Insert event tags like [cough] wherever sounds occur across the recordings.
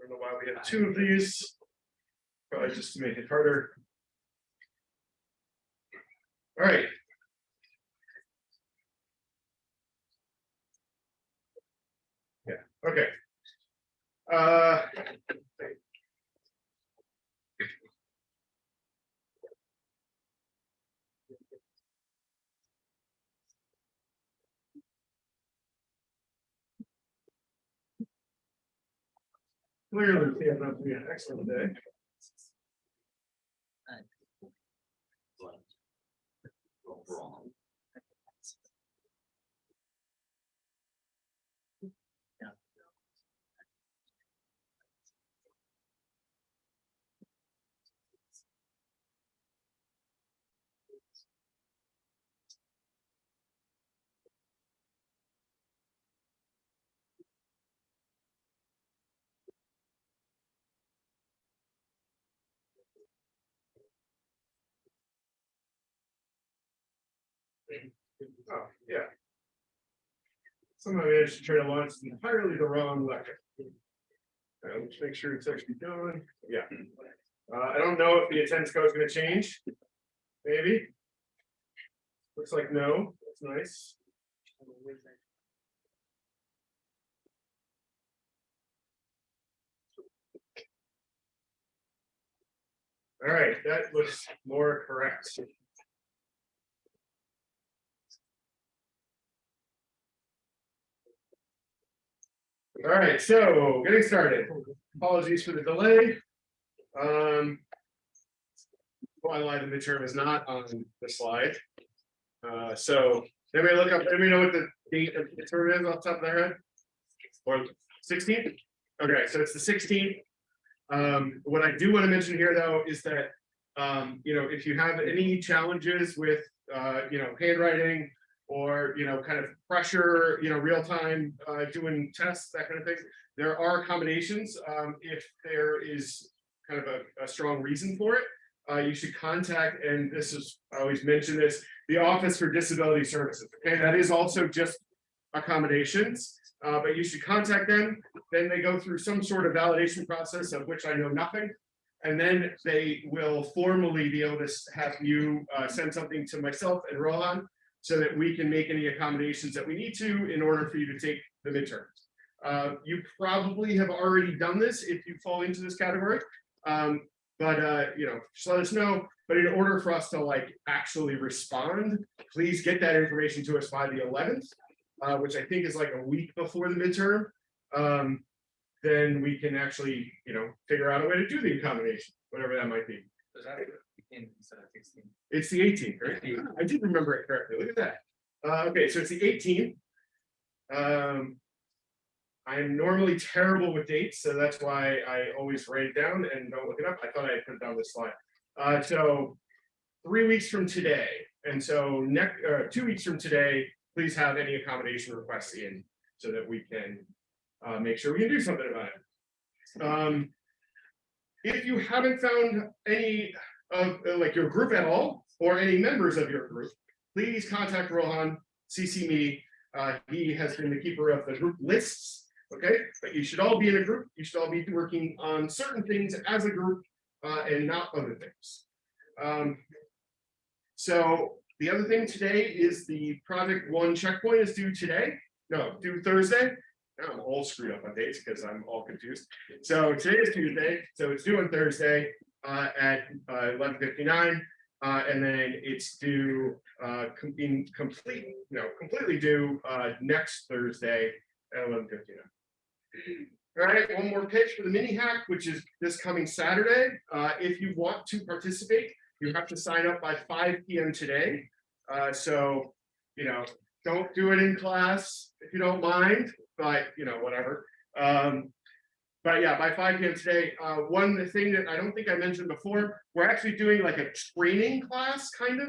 I don't know why we have two of these. Probably just to make it harder. All right. Yeah, okay. Uh. Clearly, we have not be an excellent day. Oh, yeah. Somehow managed to try to launch entirely the wrong lecture. Uh, Let's make sure it's actually going, yeah. Uh, I don't know if the attendance code is gonna change. Maybe. Looks like no, that's nice. All right, that looks more correct. All right, so getting started. Apologies for the delay. Um. Why lie the midterm is not on the slide. Uh, so, anybody look up, anybody know what the date of the midterm is off the top of their head? Or sixteenth? Okay, so it's the sixteenth. Um, what I do want to mention here, though, is that, um, you know, if you have any challenges with, uh, you know, handwriting. Or, you know, kind of pressure, you know, real time, uh, doing tests, that kind of thing. There are accommodations, um, if there is kind of a, a strong reason for it. Uh, you should contact, and this is, I always mention this, the Office for Disability Services, okay, that is also just accommodations. Uh, but you should contact them, then they go through some sort of validation process of which I know nothing. And then they will formally be able to have you, uh, send something to myself and Rohan. So that we can make any accommodations that we need to in order for you to take the midterms. Uh, you probably have already done this if you fall into this category. Um, but uh, you know, just let us know. But in order for us to like actually respond, please get that information to us by the eleventh, uh, which I think is like a week before the midterm. Um, then we can actually, you know, figure out a way to do the accommodation, whatever that might be. It's the eighteenth, right? I did remember it correctly. Look at that. Uh, okay, so it's the eighteenth. Um. I'm normally terrible with dates, so that's why I always write it down and don't look it up. I thought I had put it down this slide. Uh, so. Three weeks from today, and so next, uh, two weeks from today, please have any accommodation requests in so that we can. Uh, make sure we can do something about it. Um. If you haven't found any of uh, like your group at all, or any members of your group, please contact Rohan, CC me. Uh, he has been the keeper of the group lists, okay? But you should all be in a group, you should all be working on certain things as a group, uh, and not other things. Um, so the other thing today is the project one checkpoint is due today, no, due Thursday. I'm all screwed up on dates because I'm all confused. So today is Tuesday, so it's due on Thursday uh, at uh, eleven fifty-nine. Uh, and then it's due, uh, com- in complete, no, completely due, uh, next Thursday at eleven fifty-nine. All right, one more pitch for the mini hack, which is this coming Saturday. Uh, if you want to participate, you have to sign up by five P M today. Uh, so, you know, don't do it in class if you don't mind, but, you know, whatever. Um, but yeah, by five P M today, uh, one thing that I don't think I mentioned before, we're actually doing like a training class kind of.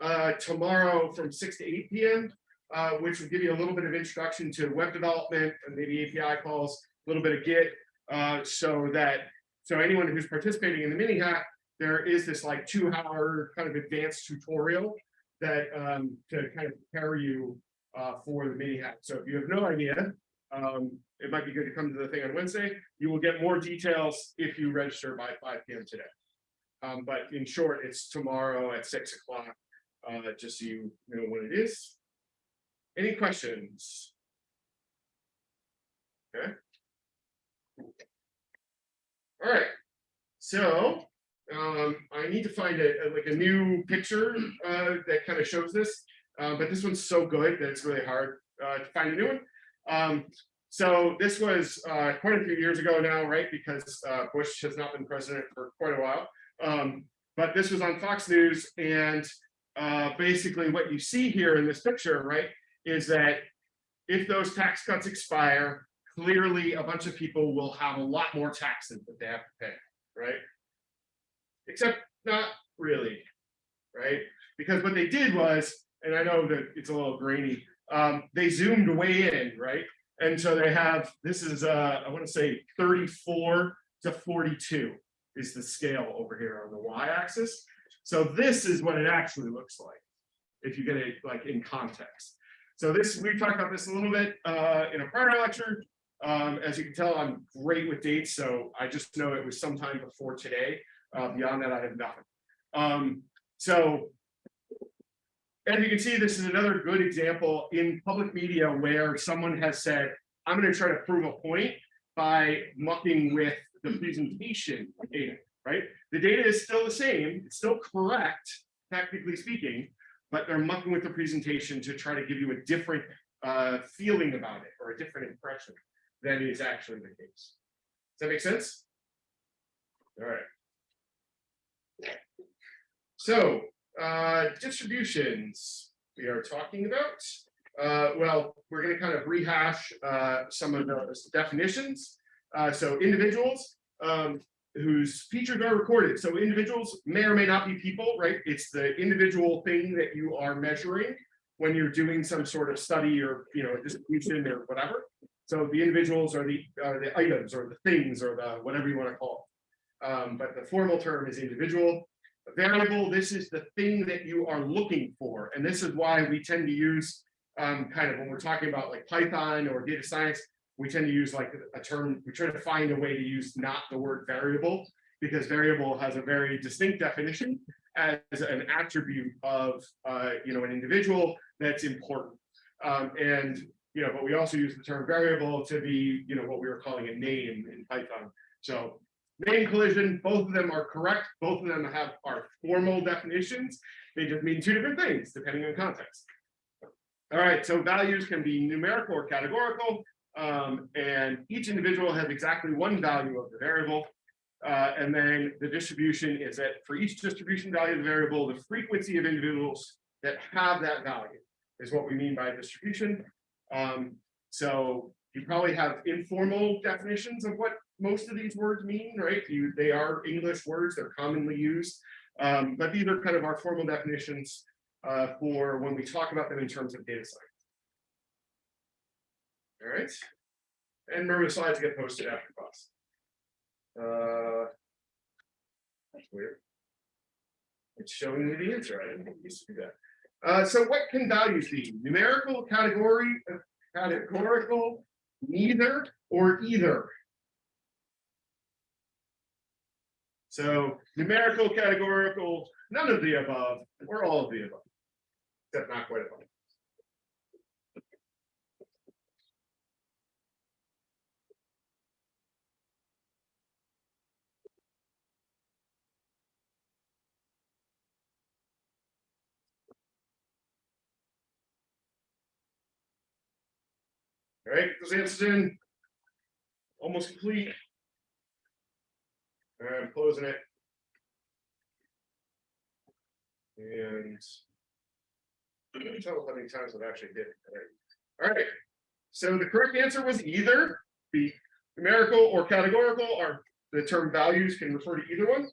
Uh, tomorrow from six to eight P M. Uh, which will give you a little bit of introduction to web development and maybe API calls, a little bit of Git. Uh, so that, so anyone who's participating in the mini hack, there is this like two hour kind of advanced tutorial. That um, to kind of prepare you uh, for the mini hack. So if you have no idea Um, it might be good to come to the thing on Wednesday. You will get more details if you register by five P M today. Um, but in short, it's tomorrow at six o'clock, uh, just so you know what it is. Any questions? Okay. All right, so, um, I need to find a, a- like a new picture, uh, that kind of shows this. Uh, but this one's so good that it's really hard, uh, to find a new one. Um, so this was, uh, quite a few years ago now, right? Because, uh, Bush has not been president for quite a while. Um, but this was on Fox News and, uh, basically what you see here in this picture, right? Is that if those tax cuts expire, clearly a bunch of people will have a lot more taxes that they have to pay, right? Except not really, right? Because what they did was, and I know that it's a little grainy, um, they zoomed way in, right? And so they have, this is, uh, I want to say thirty-four to forty-two is the scale over here on the y-axis. So this is what it actually looks like, if you get it like in context. So this, we talked about this a little bit uh, in a prior lecture. Um, as you can tell, I'm great with dates, so I just know it was sometime before today. Uh, beyond that, I have nothing. Um, so as you can see, this is another good example in public media where someone has said, I'm going to try to prove a point by mucking with the presentation data, right? The data is still the same, it's still correct, technically speaking, but they're mucking with the presentation to try to give you a different uh, feeling about it or a different impression than is actually the case. Does that make sense? All right. So, uh, distributions we are talking about. Uh, well, we're going to kind of rehash uh, some of the definitions. Uh, so individuals um, whose features are recorded. So individuals may or may not be people, right? It's the individual thing that you are measuring when you're doing some sort of study or, you know, distribution or whatever. So the individuals are the, are the items or the things or the, whatever you want to call. it. Um, but the formal term is individual. Variable, this is the thing that you are looking for. And this is why we tend to use um, kind of when we're talking about like Python or data science, we tend to use like a term, we try to find a way to use not the word variable because variable has a very distinct definition as an attribute of, uh, you know, an individual that's important. Um, and, you know, but we also use the term variable to be, you know, what we were calling a name in Python. So name collision, both of them are correct. Both of them have are formal definitions. They just mean two different things depending on context. All right, so values can be numerical or categorical, um, and each individual has exactly one value of the variable. Uh, and then the distribution is that for each distribution value of the variable, the frequency of individuals that have that value is what we mean by distribution. Um, so you probably have informal definitions of what most of these words mean, right? You, they are English words, they're commonly used. Um, but these are kind of our formal definitions uh, for when we talk about them in terms of data science. All right. And remember the slides get posted after class. Uh, that's weird. It's showing me the answer. I didn't think used to do that. Uh, so what can values be? Numerical, category, uh, categorical, neither, or either? So numerical, categorical, none of the above, or all of the above, except not quite above. All right, those answers in. Almost complete. Right, I'm closing it. And. I can't Tell how many times I've actually did it. All right. So the correct answer was either be numerical or categorical, or the term values can refer to either one.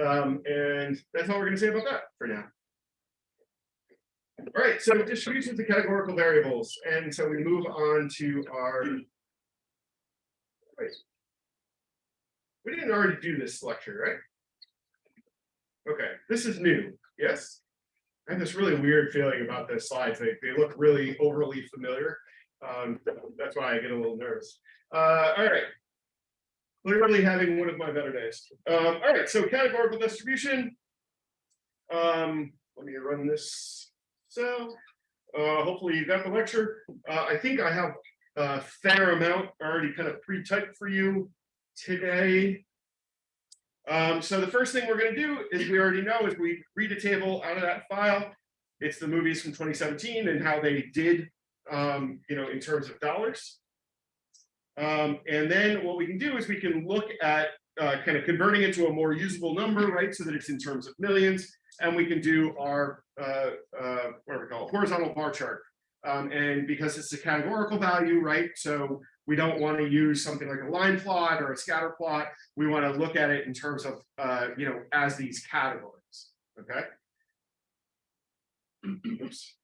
Um, and that's all we're gonna say about that for now. All right, so distributions of categorical variables, and so we move on to our. We didn't already do this lecture, right? Okay, this is new, yes. I have this really weird feeling about the slides, they, they look really overly familiar. Um, that's why I get a little nervous. Uh, all right. Clearly having one of my better days. Um, all right, so categorical distribution. Um, let me run this. So, uh, hopefully you got the lecture. Uh, I think I have a fair amount already kind of pre-typed for you today. Um, so the first thing we're going to do is we already know is we read a table out of that file. It's the movies from 2017 and how they did, um, you know, in terms of dollars. Um, and then what we can do is we can look at uh, kind of converting it to a more usable number, right? So that it's in terms of millions. And we can do our, uh, uh, what do we call it, horizontal bar chart. Um, and because it's a categorical value, right? So we don't want to use something like a line plot or a scatter plot. We want to look at it in terms of, uh, you know, as these categories, okay? [clears throat] Oops,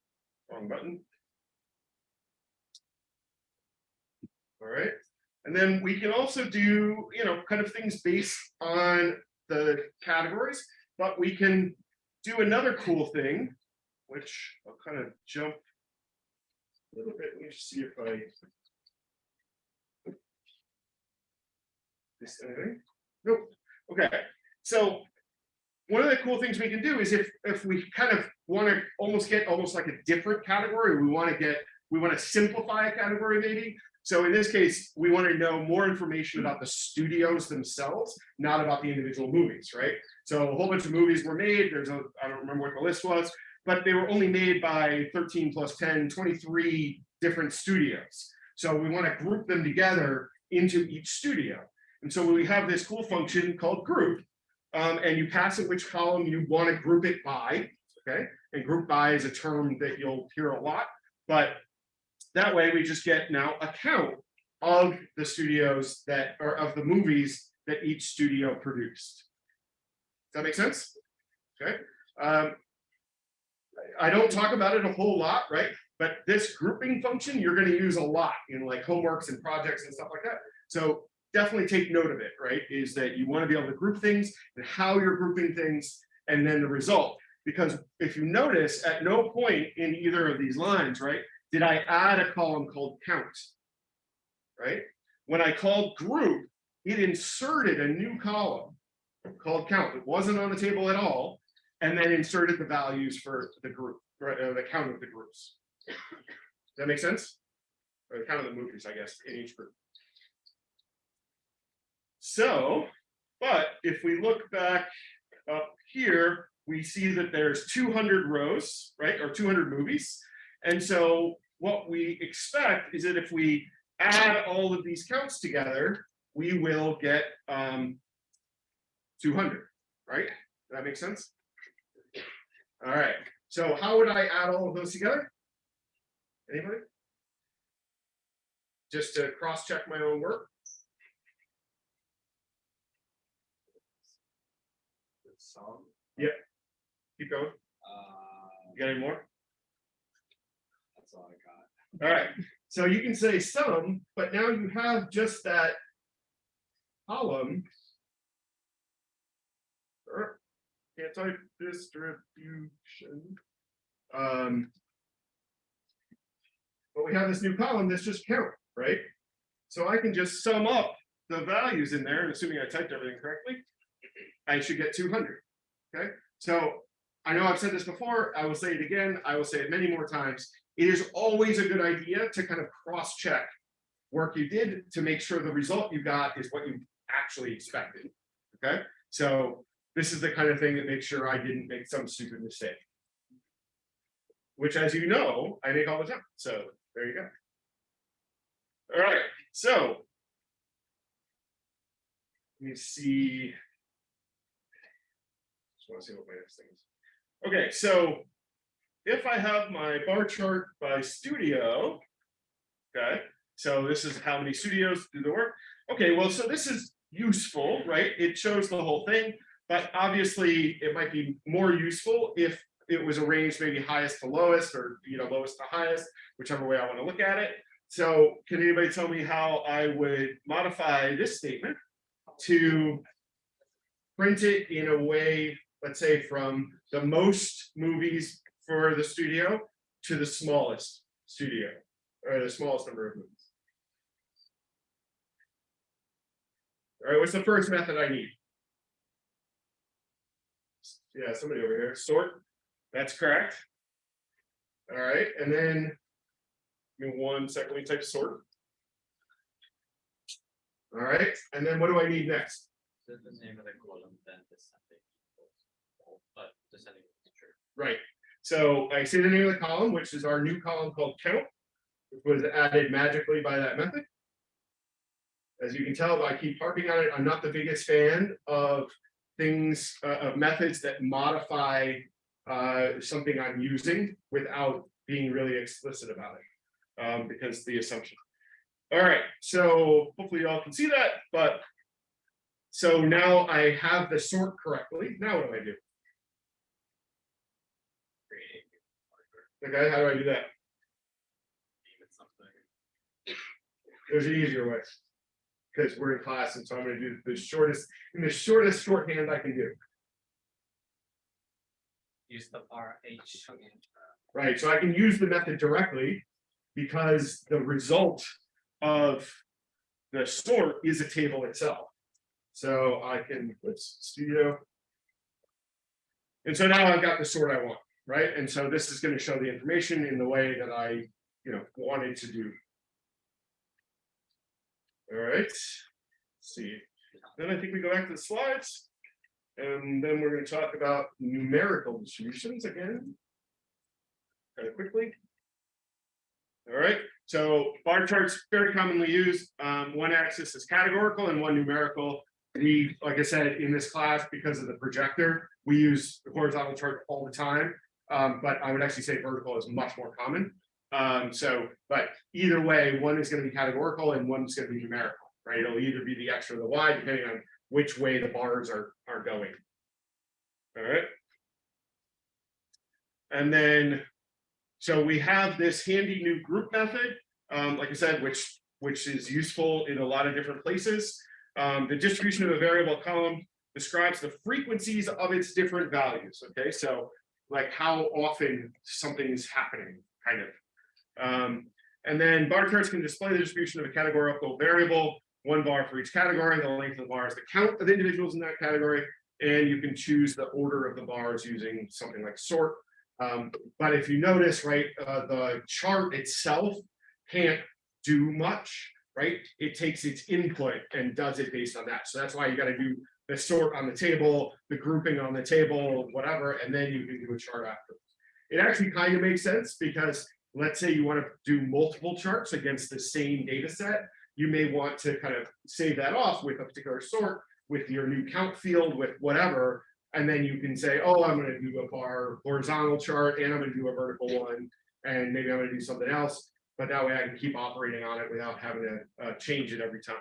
wrong button. All right, and then we can also do, you know, kind of things based on the categories, but we can do another cool thing, which I'll kind of jump a little bit. Let me see if I this anything? Nope. Okay. So one of the cool things we can do is if if we kind of want to almost get almost like a different category, we want to get we want to simplify a category maybe. So in this case, we want to know more information about the studios themselves, not about the individual movies, right? So a whole bunch of movies were made. There's a, I don't remember what the list was, but they were only made by 13 plus 10, 23 different studios. So we want to group them together into each studio. And so we have this cool function called group, um, and you pass it which column you want to group it by, okay? And group by is a term that you'll hear a lot, but that way we just get now a count of the studios that or of the movies that each studio produced. Does that make sense? Okay. Um, I don't talk about it a whole lot, right? But this grouping function you're going to use a lot in like homeworks and projects and stuff like that. So definitely take note of it, right? Is that you want to be able to group things and how you're grouping things and then the result. Because if you notice at no point in either of these lines, right, did I add a column called count, right? When I called group, it inserted a new column called count. It wasn't on the table at all, and then inserted the values for the group, right, uh, the count of the groups. Does that make sense? Or the count of the movies, I guess, in each group. So, but if we look back up here, we see that there's 200 rows, right, or 200 movies. And so what we expect is that if we add all of these counts together, we will get um, 200, right? Does that make sense? All right. So how would I add all of those together? Anybody? Just to cross check my own work. Sum, Yep. Keep going. uh, You got any more? that's all I got. All right. So you can say sum, but now you have just that column. Or can't type distribution. Um. But we have this new column that's just count, right? So I can just sum up the values in there, and assuming I typed everything correctly, I should get two hundred. Okay, so I know I've said this before, I will say it again, I will say it many more times. It is always a good idea to kind of cross-check work you did to make sure the result you got is what you actually expected. Okay, so this is the kind of thing that makes sure I didn't make some stupid mistake. Which, as you know, I make all the time. So there you go. All right, so let me see. Want to see what my next thing is. Okay, so if I have my bar chart by studio, okay, so this is how many studios do the work. Okay, well, so this is useful, right? It shows the whole thing, but obviously it might be more useful if it was arranged maybe highest to lowest or you know lowest to highest, whichever way I want to look at it. So can anybody tell me how I would modify this statement to print it in a way, let's say from the most movies for the studio to the smallest studio or the smallest number of movies. All right, what's the first method I need? Yeah, somebody over here, sort, that's correct. All right, and then. Give me one second, me type sort. All right, and then what do I need next? The name of the column, then Right, so I say the name of the column, which is our new column called count. Which was added magically by that method. As you can tell, I keep harping on it, I'm not the biggest fan of things, uh, of methods that modify. Uh, something I'm using without being really explicit about it, um, because the assumption. All right, so hopefully y'all can see that, but. So now I have the sort correctly, now what do I do? Okay, how do I do that? name it something. There's an easier way. Because we're in class, and so I'm gonna do the shortest, in the shortest shorthand I can do, Use the R H. right? So I can use the method directly. Because the result of the sort is a table itself. So I can, let's studio. And so now I've got the sort I want, right? And so this is gonna show the information in the way that I, you know, wanted to do. All right, let's see, then I think we go back to the slides. And then we're gonna talk about numerical distributions again. Kind of quickly. All right, so bar charts very commonly used, um, one axis is categorical and one numerical. We, like I said, in this class, because of the projector, we use the horizontal chart all the time. Um, but I would actually say vertical is much more common. Um, so, but either way, one is gonna be categorical and one's gonna be numerical, right? It'll either be the X or the Y, depending on which way the bars are, are going. All right. And then, so we have this handy new group method, um, like I said, which, which is useful in a lot of different places. Um, the distribution of a variable column describes the frequencies of its different values, okay? So like how often something is happening, kind of. Um, and then bar charts can display the distribution of a categorical variable, one bar for each category, and the length of the bar is the count of individuals in that category, and you can choose the order of the bars using something like sort. Um, but if you notice, right, uh, the chart itself can't do much, right? It takes its input and does it based on that. So that's why you gotta do the sort on the table, the grouping on the table, whatever, and then you can do a chart after. It actually kind of makes sense because let's say you want to do multiple charts against the same data set. You may want to kind of save that off with a particular sort with your new count field with whatever. And then you can say, oh, I'm gonna do a bar horizontal chart and I'm gonna do a vertical one. And maybe I'm gonna do something else, but that way I can keep operating on it without having to uh, change it every time.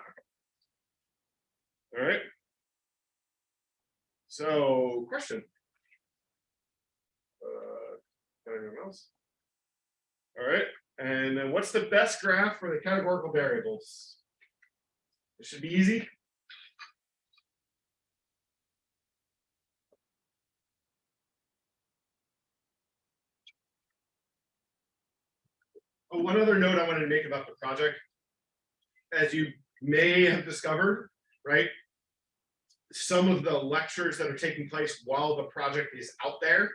All right. So, question. Uh, anyone else? All right, and then what's the best graph for the categorical variables? It should be easy. Oh, one other note I wanted to make about the project. As you may have discovered, right? Some of the lectures that are taking place while the project is out there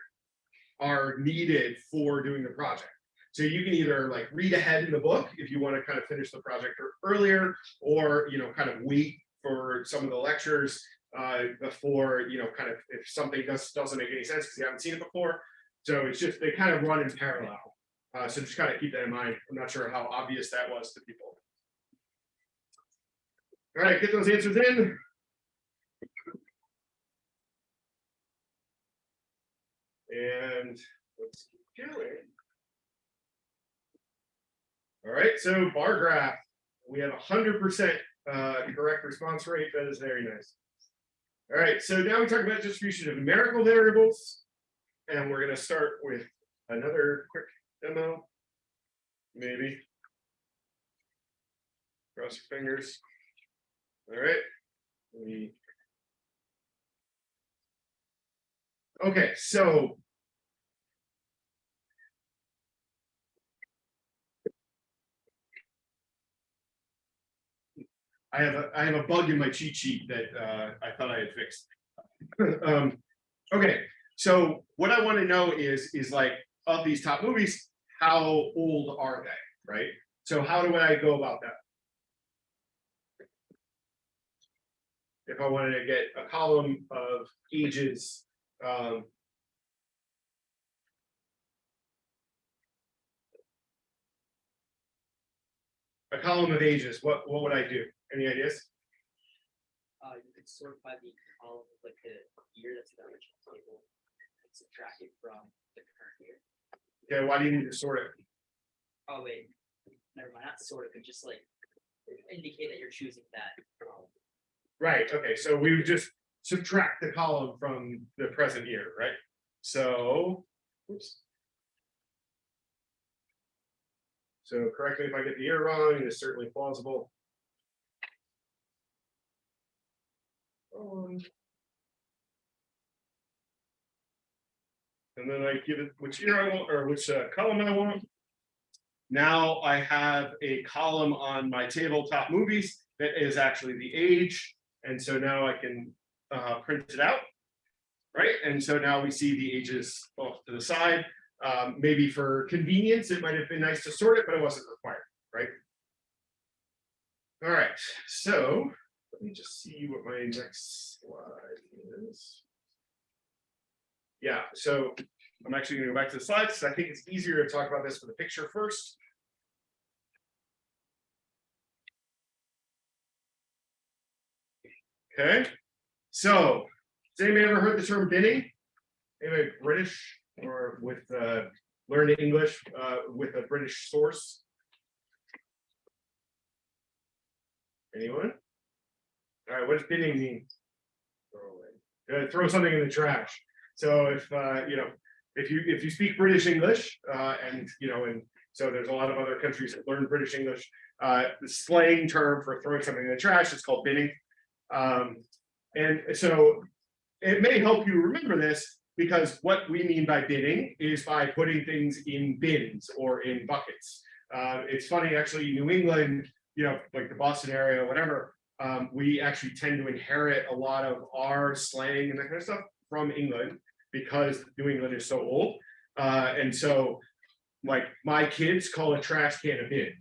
are needed for doing the project. So you can either like read ahead in the book if you want to kind of finish the project earlier, or you know, kind of wait for some of the lectures uh, before you know, kind of if something does doesn't make any sense because you haven't seen it before. So it's just they kind of run in parallel. Uh, so just kind of keep that in mind. I'm not sure how obvious that was to people. All right, get those answers in. And let's keep going. All right, so bar graph, we have a hundred percent uh correct response rate. That is very nice. All right, so now we talk about distribution of numerical variables. And we're gonna start with another quick demo. Maybe. Cross your fingers. All right. We. Okay, so I have a, I have a bug in my cheat sheet that uh, I thought I had fixed. [laughs] Um, okay, so what I want to know is, is like, of these top movies, how old are they, right? So how do I go about that? If I wanted to get a column of ages, um. A column of ages, what, what would I do? Any ideas? Uh, you could sort by the column like the year that's in the original table. And subtract it from the current year. Okay, why do you need to sort it? Oh, wait, never mind, not sort of, but just like indicate that you're choosing that. column. Right, okay, so we would just subtract the column from the present year, right? So, oops. So correct me if I get the year wrong, it is certainly plausible. And then I give it which year I want, or which uh, column I want. Now I have a column on my table top movies that is actually the age. And so now I can uh, print it out. Right, and so now we see the ages off to the side. Um, maybe for convenience, it might have been nice to sort it, but it wasn't required, right? All right, so let me just see what my next slide is. Yeah, so I'm actually gonna go back to the slides, because I think it's easier to talk about this with a picture first. Okay, so, has anybody ever heard the term binning? Anybody British or with uh, learned English uh, with a British source? Anyone? All right, what does binning mean? Throw away. Uh, throw something in the trash. So if uh, you know, if you if you speak British English, uh, and you know, and so there's a lot of other countries that learn British English. Uh, the slang term for throwing something in the trash is called binning. Um, and so it may help you remember this because what we mean by binning is by putting things in bins or in buckets. Uh, it's funny, actually, New England, you know, like the Boston area, whatever, um, we actually tend to inherit a lot of our slang and that kind of stuff from England because New England is so old. Uh, and so, like, my kids call a trash can a bin.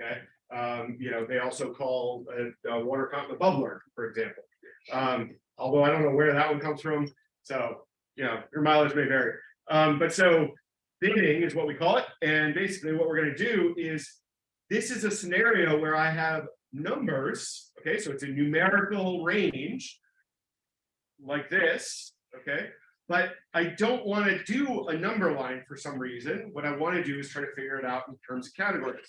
Okay. Um, you know, they also call a, a water fountain a bubbler, for example. Um, although I don't know where that one comes from. So, you know, your mileage may vary. Um, but so binning is what we call it. And basically what we're going to do is this is a scenario where I have numbers. Okay, so it's a numerical range like this. Okay, but I don't want to do a number line for some reason. What I want to do is try to figure it out in terms of categories.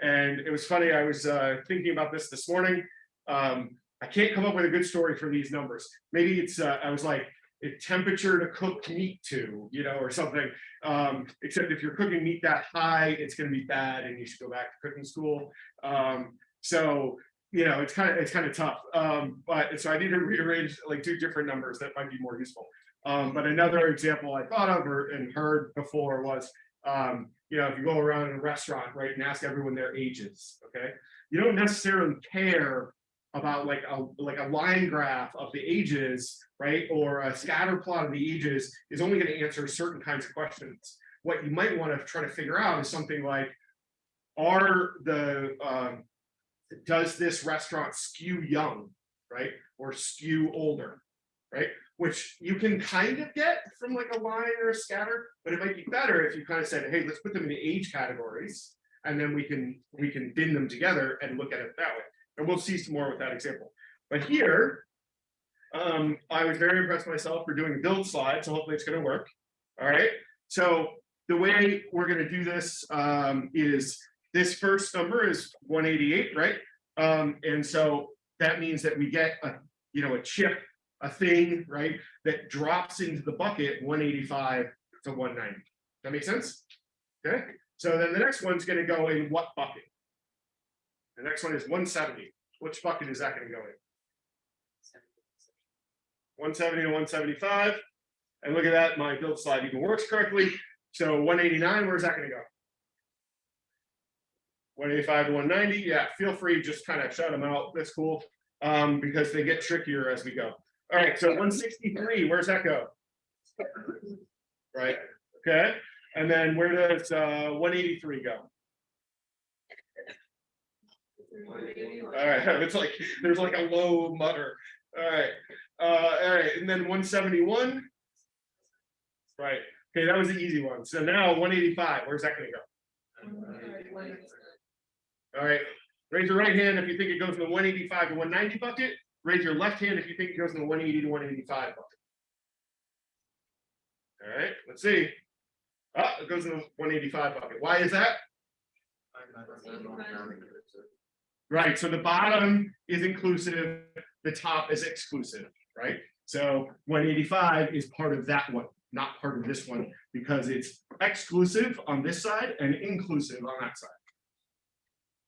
And it was funny, I was uh, thinking about this this morning. Um, I can't come up with a good story for these numbers. Maybe it's, uh, I was like, a temperature to cook meat to, you know, or something. Um, except if you're cooking meat that high, it's going to be bad and you should go back to cooking school. Um, so, you know, it's kind of, it's kind of tough. Um, but so I need to rearrange like two different numbers that might be more useful. Um, but another example I thought of or and heard before was, um, you know, if you go around in a restaurant, right, and ask everyone their ages, okay, you don't necessarily care about like a like a line graph of the ages, right, or a scatter plot of the ages is only going to answer certain kinds of questions. What you might want to try to figure out is something like, are the um, does this restaurant skew young, right, or skew older, right? Which you can kind of get from like a line or a scatter, but it might be better if you kind of said, hey, let's put them in the age categories, and then we can we can bin them together and look at it that way. And we'll see some more with that example. But here, um, I was very impressed myself for doing a build slide, so hopefully it's going to work. All right. So the way we're going to do this um, is this first number is 188, right? Um, and so that means that we get a, you know, a chip, a thing, right, that drops into the bucket 185 to 190. That makes sense? Okay. So then the next one's going to go in what bucket? The next one is 170. Which bucket is that going to go in? 170 to 175. And look at that, my build slide even works correctly. So 189, where's that going to go? One eighty-five to one ninety, yeah, feel free, just kind of shout them out, that's cool. Um, because they get trickier as we go. All right, so one sixty-three, where's that go? Right, okay, and then where does uh one eighty-three go? All right, [laughs] it's like, there's like a low mutter. All right, uh, all right, and then one seventy-one. Right, okay, that was the easy one. So now one eighty-five, where's that gonna go? All right, raise your right hand if you think it goes in the one eighty-five to one ninety bucket. Raise your left hand if you think it goes in the one eighty to one eighty-five bucket. All right, let's see. Ah, it goes in the one eighty-five bucket. Why is that? Right, so the bottom is inclusive, the top is exclusive, right? So one eighty-five is part of that one, not part of this one, because it's exclusive on this side and inclusive on that side.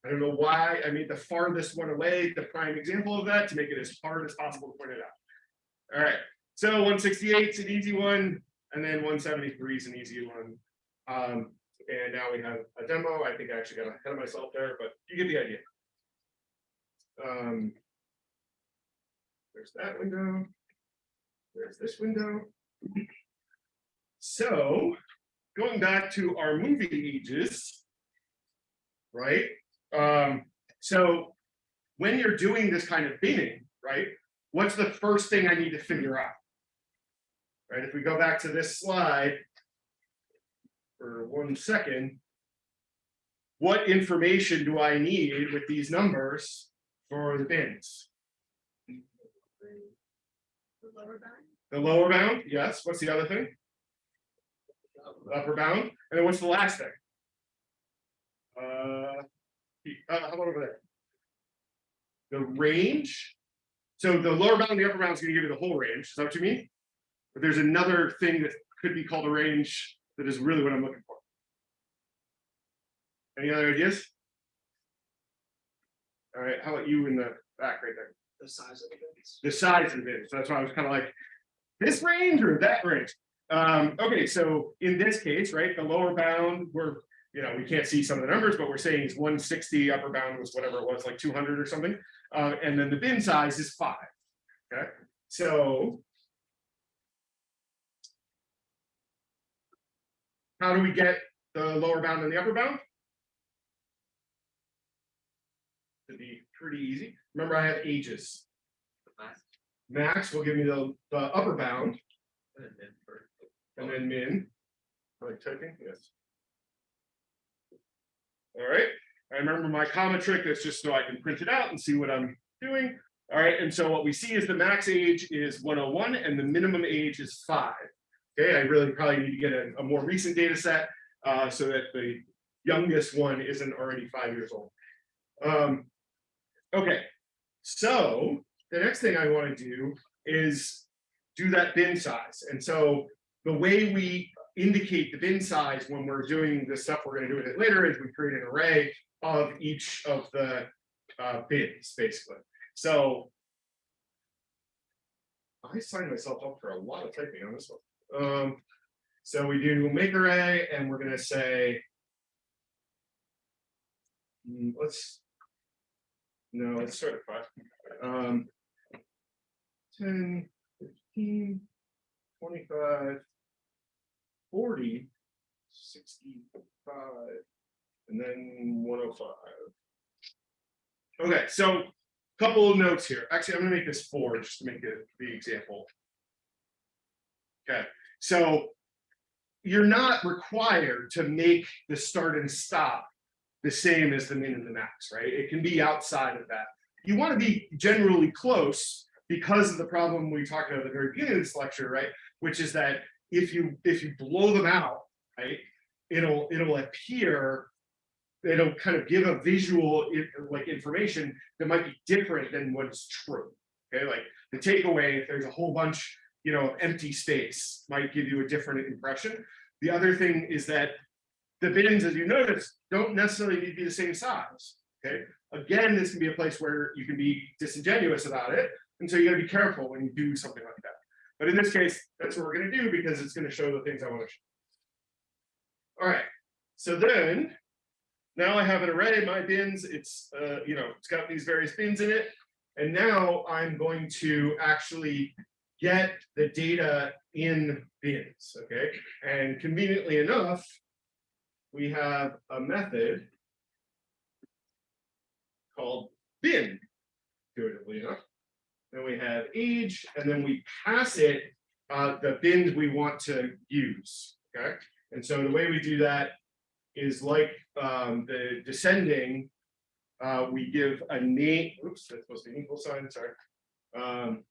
I don't know why I made the farthest one away, the prime example of that, to make it as hard as possible to point it out. All right, so one sixty-eight is an easy one, and then one seventy-three is an easy one. Um, and now we have a demo. I think I actually got ahead of myself there, but you get the idea. Um. There's that window. There's this window. So, going back to our movie ages. Right, um, so when you're doing this kind of binning, right, what's the first thing I need to figure out? Right, if we go back to this slide. For one second. What information do I need with these numbers for the bins? The lower bound? The lower bound, yes, what's the other thing? The Upper bound, and then what's the last thing? Uh, uh, how about over there? The range. So the lower bound, and the upper bound is gonna give you the whole range, is that what you mean? But there's another thing that could be called a range that is really what I'm looking for. Any other ideas? All right, how about you in the back right there? The size of the bins. the size of the bid. So that's why I was kind of like, this range or that range? Um, okay, so in this case, right, the lower bound, we're, you know, we can't see some of the numbers, but we're saying it's one sixty, upper bound was whatever it was, like two hundred or something. Uh, and then the bin size is five. Okay, so. How do we get the lower bound and the upper bound? To be pretty easy. Remember, I have ages. Max will give me the, the upper bound and then min. Am I typing? Yes. All right, I remember my comma trick, that's just so I can print it out and see what I'm doing. All right, and so what we see is the max age is one oh one and the minimum age is five. Okay, I really probably need to get a, a more recent data set, uh, so that the youngest one isn't already five years old. Um, okay, so the next thing I want to do is do that bin size. And so the way we indicate the bin size when we're doing the stuff we're going to do with it later is we create an array of each of the uh, bins, basically. So I signed myself up for a lot of typing on this one. Um, so we do make array and we're going to say, hmm, let's, no, let's start at five. Um, 10, 15, 25, 40, 65, and then 105. Okay, so a couple of notes here. Actually, I'm gonna make this four just to make it the example. Okay, so you're not required to make the start and stop the same as the min and the max, right? It can be outside of that. You want to be generally close because of the problem we talked about at the very beginning of this lecture, right? Which is that if you if you blow them out, right, it'll it'll appear, it'll kind of give a visual like information that might be different than what's true. Okay, like the takeaway, if there's a whole bunch, you know, empty space, might give you a different impression. The other thing is that the bins, as you notice, don't necessarily need to be the same size. Okay, again, this can be a place where you can be disingenuous about it. And so you gotta be careful when you do something like that. But in this case, that's what we're gonna do because it's gonna show the things I want to show. All right, so then now I have an array, my bins, it's, uh, you know, it's got these various bins in it. And now I'm going to actually get the data in bins, okay? And conveniently enough, we have a method called bin, intuitively enough. Then we have age, and then we pass it uh, the bins we want to use, okay? And so the way we do that is like um, the descending, uh, we give a name, oops, that's supposed to be an equal sign, sorry. Um,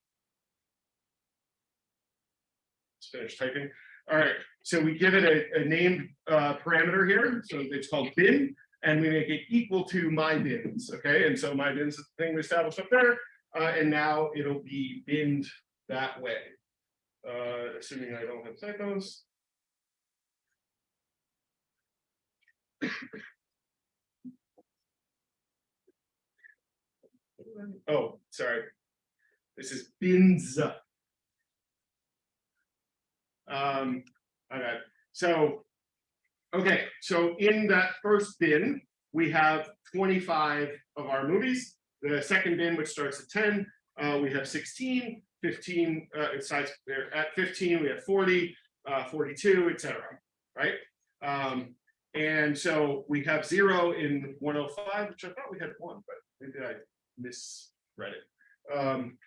finish typing. All right, so we give it a, a named uh, parameter here, so it's called bin, and we make it equal to my bins, okay? And so my bins is the thing we established up there, uh, and now it'll be binned that way. Uh, assuming I don't have typos. Oh, sorry. This is bins. Um, okay, so, okay, so in that first bin, we have twenty-five of our movies. The second bin, which starts at ten, uh, we have 16, 15, uh, it starts there at fifteen, we have forty, uh, forty-two, et cetera, right? Um, and so we have zero in one oh five, which I thought we had one, but maybe I misread it. Um,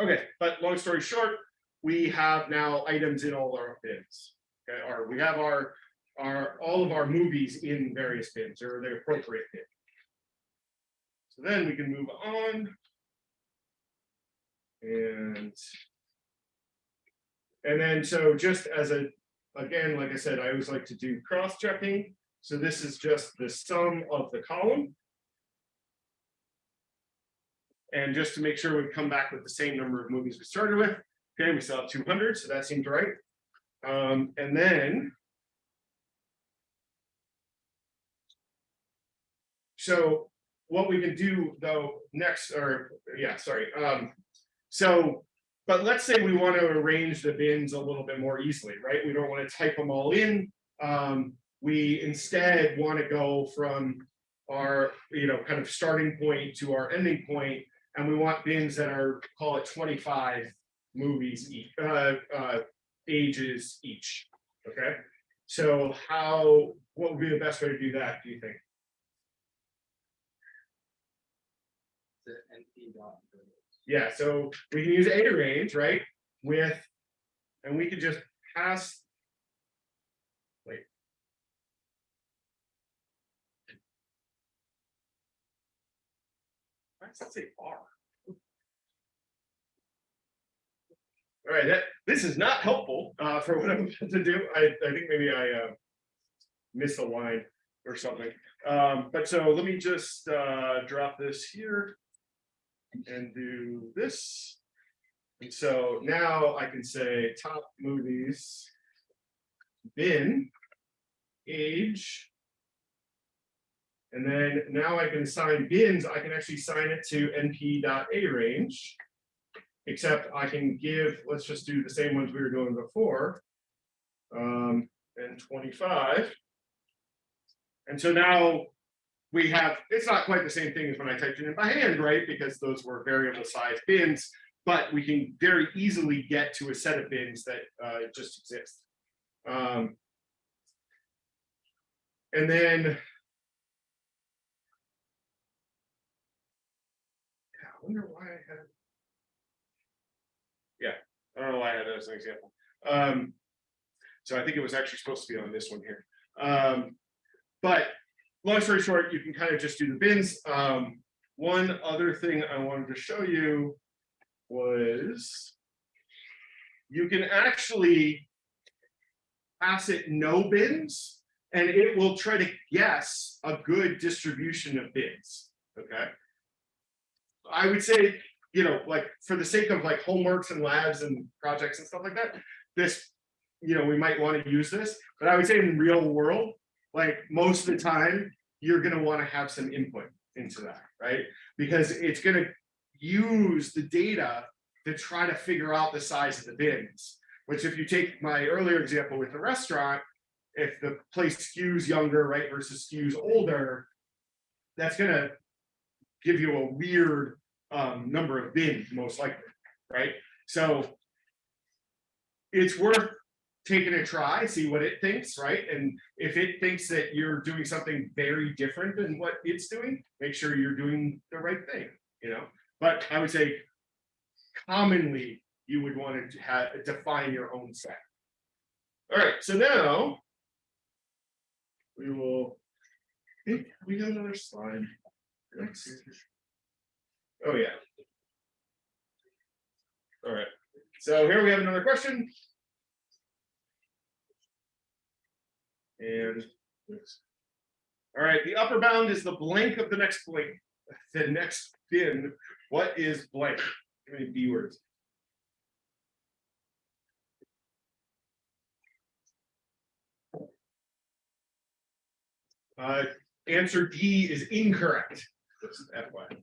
okay, but long story short, we have now items in all our bins. Okay, or we have our, our, all of our movies in various bins or the appropriate bin. Then we can move on. And. And then, so just as a, again, like I said, I always like to do cross-checking. So this is just the sum of the column. And just to make sure we come back with the same number of movies we started with. Okay, we still have two hundred, so that seems right. Um, and then. So what we can do though next, or yeah, sorry, um, so. But let's say we want to arrange the bins a little bit more easily, right? We don't want to type them all in. Um, we instead want to go from our, you know, kind of starting point to our ending point, And we want bins that are, call it twenty-five movies each, uh, uh, ages each, okay? So how, what would be the best way to do that, do you think? Yeah, so we can use a range, right, with, and we could just pass. Wait. Why does that say R? All right, that, this is not helpful, uh, for what I'm about to do, I, I think maybe I, uh. Line or something, um, but so let me just, uh, drop this here. And do this. And so now I can say top movies. Bin. Age. And then now I can assign bins, I can actually assign it to np.arange. Except I can give, let's just do the same ones we were doing before. Um, and twenty-five. And so now we have, it's not quite the same thing as when I typed it in by hand, right? Because those were variable size bins, but we can very easily get to a set of bins that uh, just exist. Um, and then. Yeah, I wonder why I had. Yeah, I don't know why I had that as an example. Um, so I think it was actually supposed to be on this one here. Um, but long story short, you can kind of just do the bins. Um, one other thing I wanted to show you was you can actually pass it no bins and it will try to guess a good distribution of bins. Okay. I would say, you know, like for the sake of like homeworks and labs and projects and stuff like that, this, you know, we might want to use this, but I would say in real world, like most of the time, you're gonna want to have some input into that, right? Because it's gonna use the data to try to figure out the size of the bins. Which if you take my earlier example with the restaurant, if the place skews younger, right, versus skews older, that's gonna give you a weird um number of bins, most likely, right? So it's worth taking a try, see what it thinks, right? And if it thinks that you're doing something very different than what it's doing, make sure you're doing the right thing, you know? But I would say commonly, you would want to have, define your own set. All right, so now we will, think we got another slide. Next. Oh, yeah. All right, so here we have another question. And. All right, the upper bound is the blank of the next blank, [laughs] the next bin. What is blank? How many B words? Uh, answer D is incorrect. Just FYI.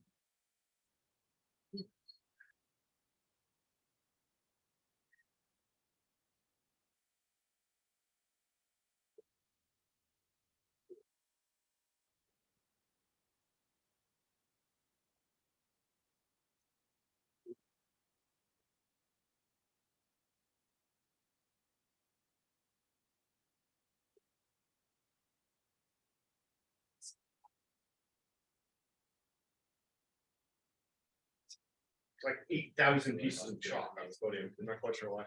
Like eight thousand pieces of chalk on this podium. I'm not quite sure why.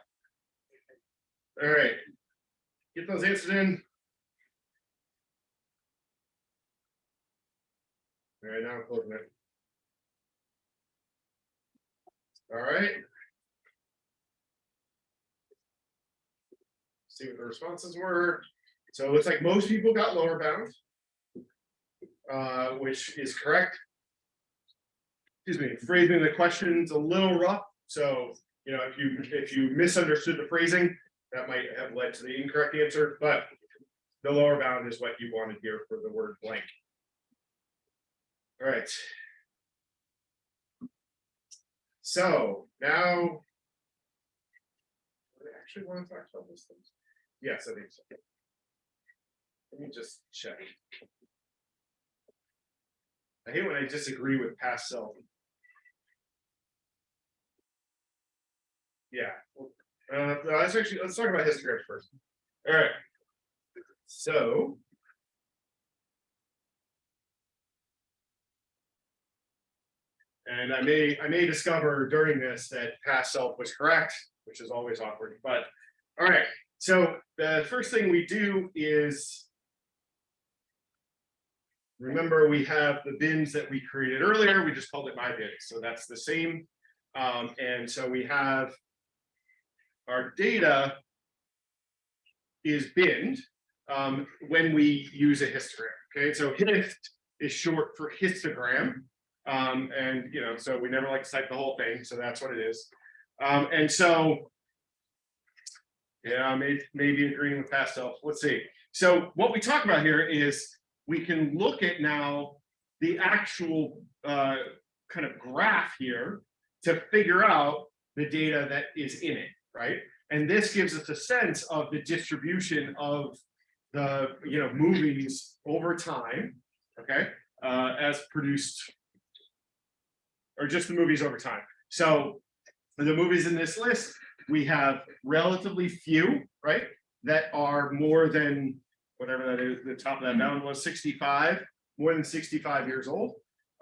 All right. Get those answers in. All right, now I'm closing it. All right. See what the responses were. So it looks like most people got lower bound. Uh, which is correct excuse me, phrasing the questions a little rough, so, you know, if you, if you misunderstood the phrasing, that might have led to the incorrect answer, but the lower bound is what you wanted here for the word blank. All right. So now. I actually want to talk about those things? Yes, I think so. Let me just check. I hate when I disagree with past self. Yeah, uh, let's actually, let's talk about histograms first. All right. So. And I may, I may discover during this that past self was correct, which is always awkward, but, all right, so the first thing we do is. Remember, we have the bins that we created earlier, we just called it my bin, so that's the same. Um, and so we have our data is binned um, when we use a histogram. Okay, so hist is short for histogram. Um, and you know, so we never like to cite the whole thing, so that's what it is. Um, and so, yeah, maybe maybe agreeing with past self. Let's see. So what we talk about here is we can look at now the actual uh, kind of graph here to figure out the data that is in it right? And this gives us a sense of the distribution of the, you know, movies over time, okay, uh, as produced, or just the movies over time. So the movies in this list, we have relatively few, right, that are more than whatever that is, the top of that mountain was 65, more than 65 years old.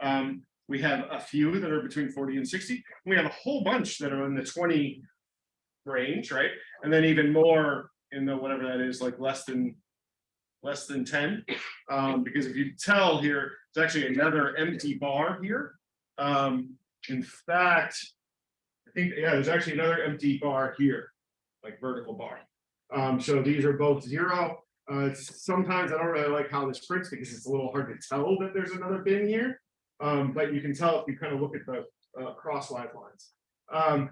Um, we have a few that are between 40 and 60. We have a whole bunch that are in the 20 range, right? And then even more in the whatever that is, like less than less than 10. Um, because if you tell here, it's actually another empty bar here. Um, in fact, I think, yeah, there's actually another empty bar here, like vertical bar. Um, so these are both zero. Uh, sometimes I don't really like how this prints because it's a little hard to tell that there's another bin here. Um, but you can tell if you kind of look at the uh, crosswise lines. Um,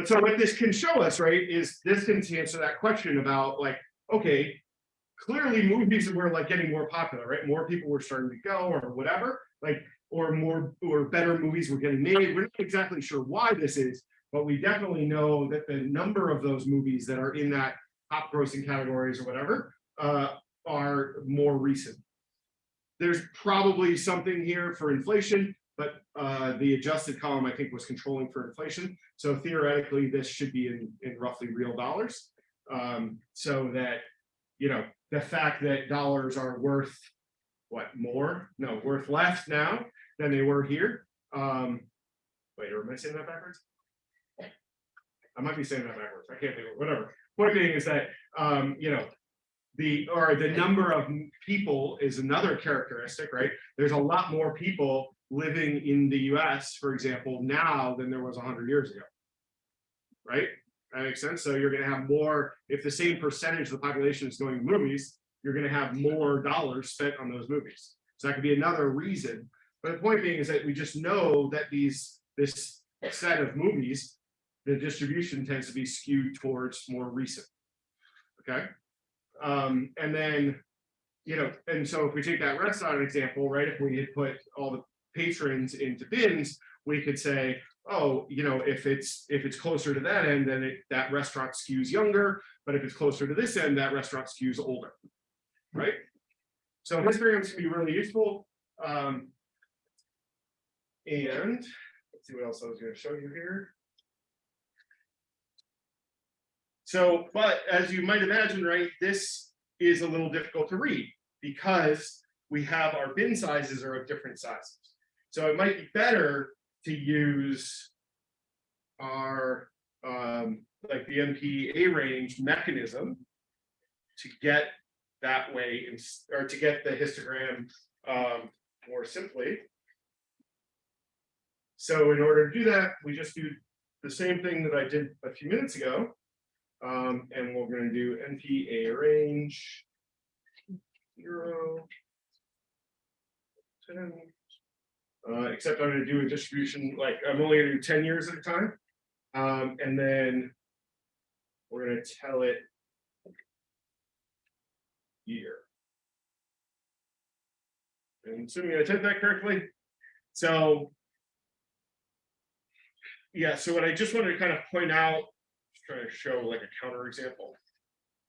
but so what this can show us, right, is this can answer that question about like, okay, clearly movies were like getting more popular, right? More people were starting to go or whatever, like, or more or better movies were getting made. We're not exactly sure why this is, but we definitely know that the number of those movies that are in that top grossing categories or whatever uh, are more recent. There's probably something here for inflation, but uh, the adjusted column, I think, was controlling for inflation. So theoretically, this should be in, in roughly real dollars. Um, so that, you know, the fact that dollars are worth, what, more? No, worth less now than they were here. Um, wait, am I saying that backwards? I might be saying that backwards. I can't think of whatever. Point being is that, um, you know, the, or the number of people is another characteristic, right? There's a lot more people living in the US, for example, now than there was hundred years ago. Right? That makes sense. So you're gonna have more, if the same percentage of the population is going to movies, you're gonna have more dollars spent on those movies. So that could be another reason. But the point being is that we just know that these, this set of movies, the distribution tends to be skewed towards more recent. Okay? Um, and then, you know, and so if we take that restaurant example, right, if we had put all the patrons into bins, we could say, oh, you know, if it's, if it's closer to that end, then it, that restaurant skews younger, but if it's closer to this end, that restaurant skews older. Right? So histograms can be really useful. Um, and let's see what else I was gonna show you here. So, but as you might imagine, right, this is a little difficult to read because we have our bin sizes are of different sizes. So it might be better to use our, um, like the np.arange mechanism to get that way, ins- or to get the histogram, um, more simply. So in order to do that, we just do the same thing that I did a few minutes ago. Um, and we're gonna do np.arange. Zero. Ten. Uh, except I'm gonna do a distribution, like, I'm only gonna do ten years at a time. Um, and then. We're gonna tell it. Year. And assuming I did that correctly, so. Yeah, so what I just wanted to kind of point out just trying to show like a counter example.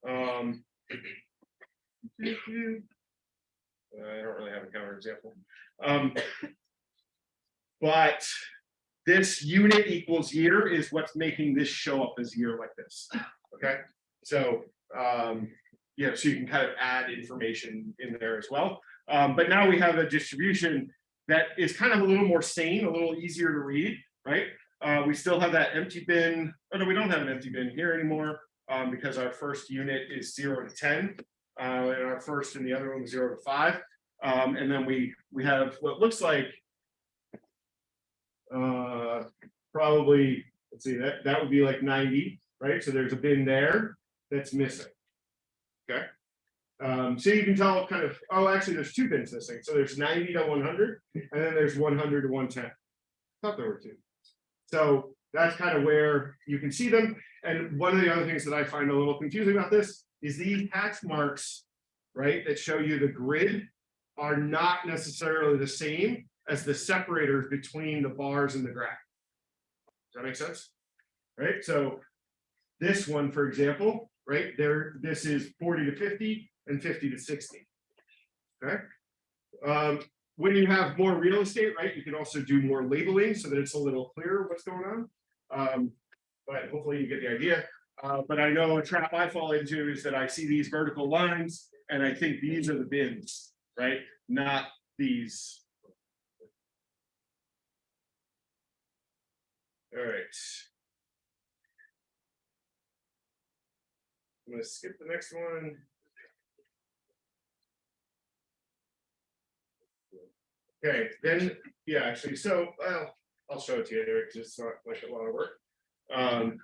Um. [clears throat] I don't really have a counter example. Um. But this unit equals year is what's making this show up as year like this. Okay, so, um, yeah, so you can kind of add information in there as well. Um, but now we have a distribution that is kind of a little more sane, a little easier to read, right? Uh, we still have that empty bin, oh no, we don't have an empty bin here anymore, um, because our first unit is zero to ten. Uh, and our first and the other one zero to five. Um, and then we, we have what looks like. Uh, probably, let's see, that, that would be like ninety, right? So there's a bin there that's missing. Okay. Um, so you can tell kind of, oh, actually, there's two bins missing. So there's ninety to one hundred, and then there's one hundred to one ten. I Thought there were two. So that's kind of where you can see them. And one of the other things that I find a little confusing about this is these hatch marks, right, that show you the grid are not necessarily the same as the separators between the bars and the graph. Does that make sense? Right, so this one, for example, right, there, this is forty to fifty and fifty to sixty. Okay? Um, when you have more real estate, right, you can also do more labeling so that it's a little clearer what's going on. Um, but hopefully you get the idea. Uh, but I know a trap I fall into is that I see these vertical lines and I think these are the bins, right? Not these. All right. I'm gonna skip the next one. Okay, then, yeah, actually, so, well, I'll show it to you, Eric, just not like a lot of work. Um.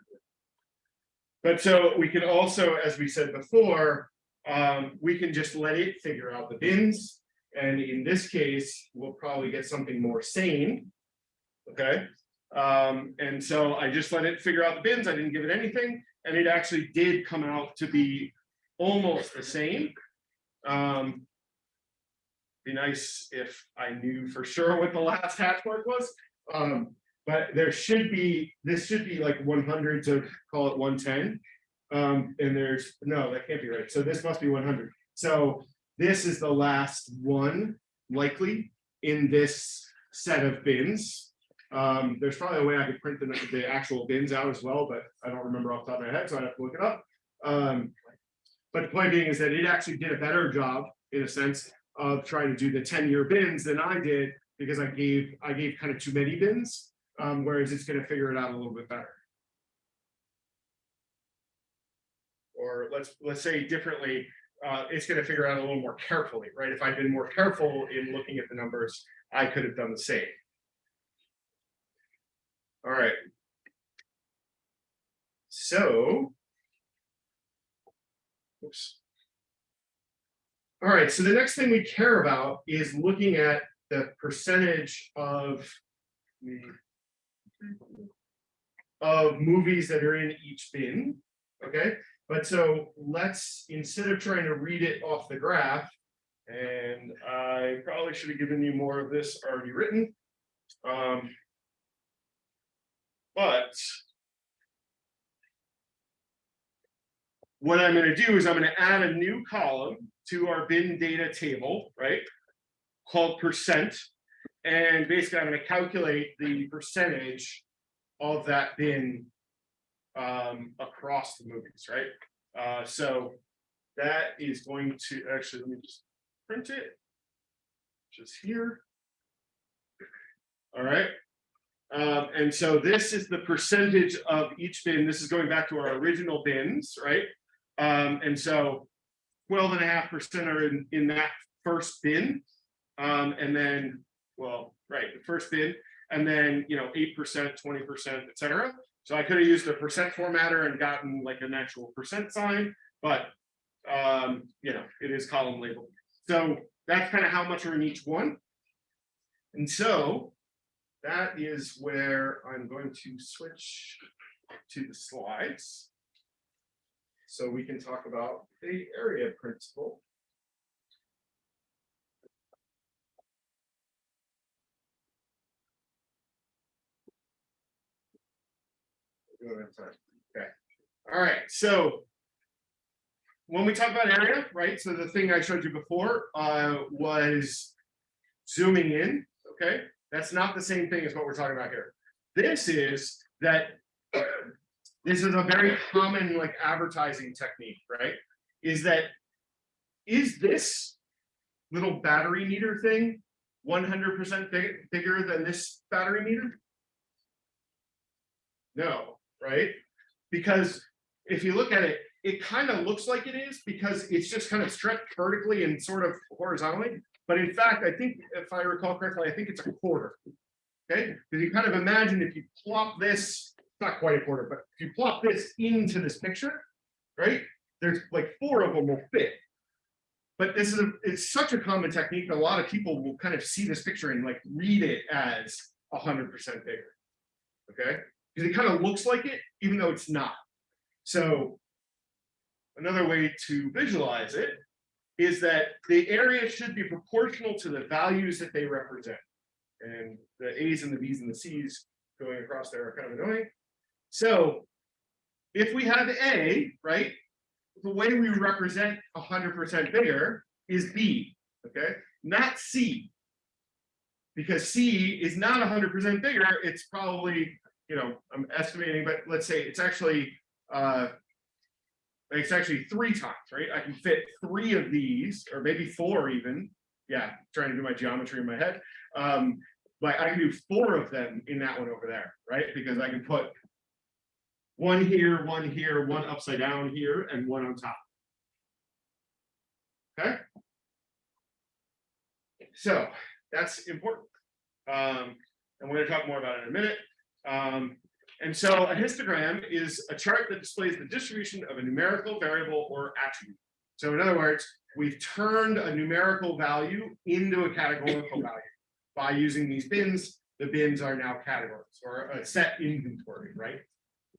But so we can also, as we said before, um, we can just let it figure out the bins. And in this case, we'll probably get something more sane. Okay, um, and so I just let it figure out the bins. I didn't give it anything, and it actually did come out to be almost the same. Um, be nice if I knew for sure what the last hatch mark was. Um, but there should be, this should be like one hundred to call it one ten. Um, and there's, no, that can't be right. So this must be one hundred. So this is the last one likely in this set of bins. Um, there's probably a way I could print the, the actual bins out as well, but I don't remember off the top of my head, so I have to look it up. Um, but the point being is that it actually did a better job, in a sense, of trying to do the ten-year bins than I did, because I gave, I gave kind of too many bins, um, whereas it's gonna figure it out a little bit better. Or let's, let's say differently, uh, it's gonna figure out a little more carefully, right? If I'd been more careful in looking at the numbers, I could have done the same. All right. So. Oops. All right, so the next thing we care about is looking at the percentage of. Of movies that are in each bin, okay? But so let's, instead of trying to read it off the graph. And I probably should have given you more of this already written. Um. But. What I'm gonna do is I'm gonna add a new column to our bin data table, right? Called percent. And basically, I'm gonna calculate the percentage of that bin um, across the movies, right? Uh, so that is going to, actually, let me just print it. Just here. All right. Um, and so this is the percentage of each bin. This is going back to our original bins, right? Um, and so 12 and a half percent are in, in that first bin. Um, and then, well, right, the first bin, and then, you know, 8%, 20%, et cetera. So I could have used a percent formatter and gotten like an actual percent sign, but um, you know, it is column labeled. So that's kind of how much are in each one. And so that is where I'm going to switch to the slides. So we can talk about the area principle. Okay, all right, so. When we talk about area, right, so the thing I showed you before uh was zooming in, okay? That's not the same thing as what we're talking about here. This is that [clears throat] this is a very common like advertising technique, right? Is that is this little battery meter thing 100% big, bigger than this battery meter? No, right? Because if you look at it, it kind of looks like it is because it's just kind of stretched vertically and sort of horizontally. But in fact, I think if I recall correctly, I think it's a quarter. Okay, because you kind of imagine if you plop this, not quite a quarter, but if you plop this into this picture, right? There's like four of them will fit. But this is a, it's such a common technique that a lot of people will kind of see this picture and like read it as hundred percent bigger. Okay, because it kind of looks like it, even though it's not. So another way to visualize it is that the area should be proportional to the values that they represent. And the A's and the B's and the C's going across there are kind of annoying. So if we have A, right, the way we represent hundred percent bigger is B, okay, not C. Because C is not hundred percent bigger, it's probably, you know, I'm estimating, but let's say it's actually uh it's actually three times, right? I can fit three of these, or maybe four even. Yeah, trying to do my geometry in my head. Um, but I can do four of them in that one over there, right? Because I can put one here, one here, one upside down here, and one on top. Okay. So that's important. Um, and we're going to talk more about it in a minute. Um, and so a histogram is a chart that displays the distribution of a numerical variable or attribute. So in other words, we've turned a numerical value into a categorical value by using these bins. The bins are now categories or a set inventory, right?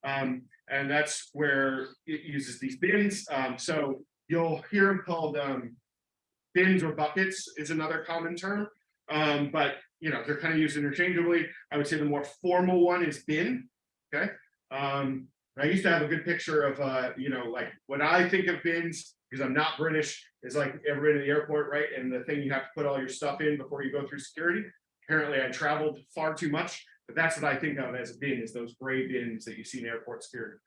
Um, and that's where it uses these bins. Um, so you'll hear them called um, bins or buckets is another common term. Um, but you know, they're kind of used interchangeably. I would say the more formal one is bin. Okay. Um, I used to have a good picture of, uh, you know, like, what I think of bins, because I'm not British, is like ever been to the airport, right? And the thing you have to put all your stuff in before you go through security. Apparently I traveled far too much, but that's what I think of as a bin, is those gray bins that you see in airport security.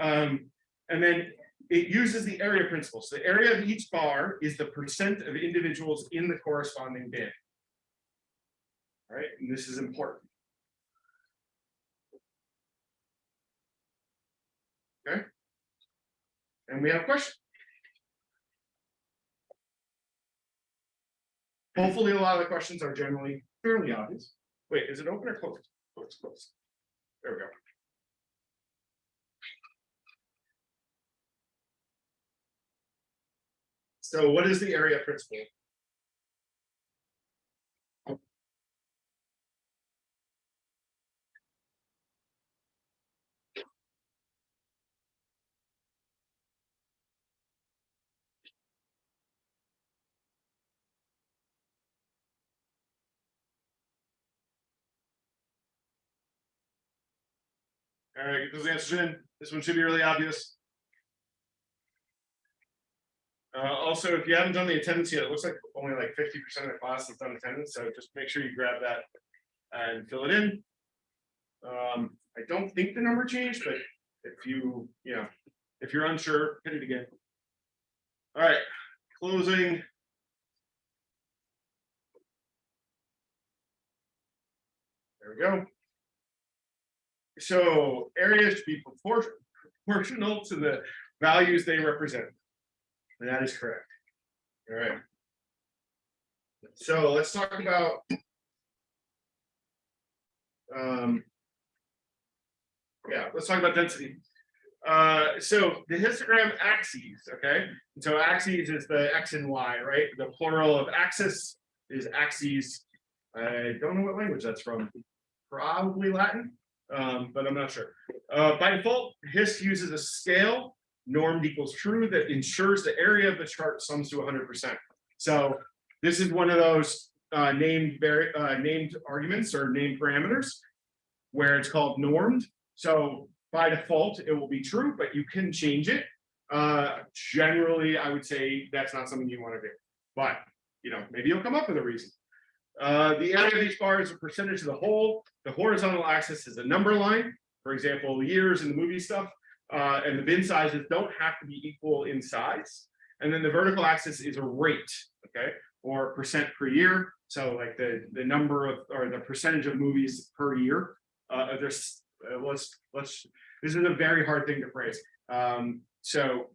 Um, and then it uses the area principle. So the area of each bar is the percent of individuals in the corresponding bin. All right, and this is important. Okay. And we have a question. Hopefully, a lot of the questions are generally fairly obvious. Wait, is it open or closed? Oh, it's closed. There we go. So what is the area principle? All right, get those answers in. This one should be really obvious. Uh, also, if you haven't done the attendance yet, it looks like only like fifty percent of the class has done attendance, so just make sure you grab that and fill it in. Um, I don't think the number changed, but if you, you know, if you're unsure, hit it again. All right, closing. There we go. So areas should be proportional to the values they represent. And that is correct. All right. So let's talk about. Um. Yeah, let's talk about density. Uh, so the histogram axes, okay, And so axes is the X and Y, right? The plural of axis is axes. I don't know what language that's from, probably Latin, um, but I'm not sure. Uh, by default, HIST uses a scale normed equals true that ensures the area of the chart sums to hundred percent. So this is one of those uh, named uh, named arguments or named parameters where it's called normed. So by default, it will be true, but you can change it. Uh, generally, I would say that's not something you want to do, but you know, maybe you'll come up with a reason. Uh, the area of each bar is a percentage of the whole. The horizontal axis is a number line. For example, years in the movie stuff. Uh, and the bin sizes don't have to be equal in size. And then the vertical axis is a rate, okay, or percent per year. So like the, the number of, or the percentage of movies per year. Uh, there's, uh, let's, let's, this is a very hard thing to phrase. Um, so